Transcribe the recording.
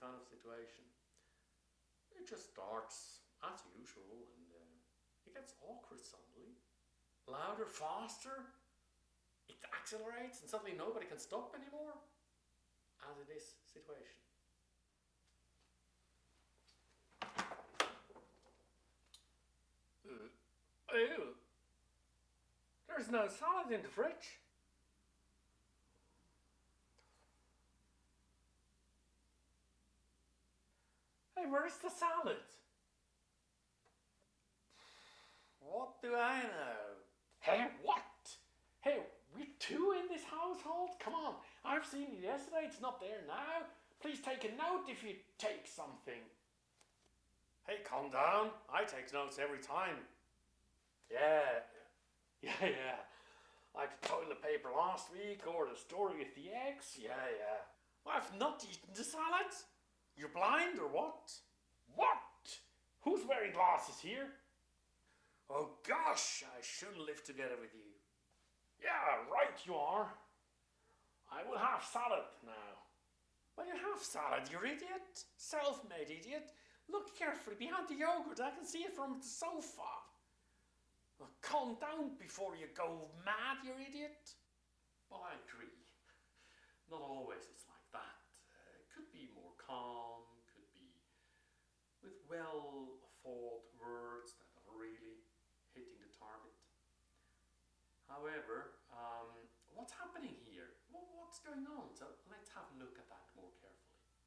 kind of situation. It just starts as usual and uh, it gets awkward suddenly. Louder, faster, it accelerates and suddenly nobody can stop anymore. As in this situation. Uh. There's no salad in the fridge. Hey, where's the salad? What do I know? Hey, what? Hey, we're two in this household? Come on, I've seen it yesterday, it's not there now. Please take a note if you take something. Hey, calm down. I take notes every time. Yeah, yeah, yeah. Like the toilet paper last week or the story with the eggs. Yeah, yeah. I've not eaten the salad. You're blind or what? What? Who's wearing glasses here? Oh gosh, I shouldn't live together with you. Yeah, right you are. I will have salad now. Well, you have salad, you idiot. Self-made idiot. Look carefully behind the yogurt. I can see it from the sofa. Well, calm down before you go mad, you idiot. Well, I agree. Not always it's like that. Uh, it could be more calm, could be with well words that are really hitting the target. However, um, what's happening here? what's going on? So let's have a look at that.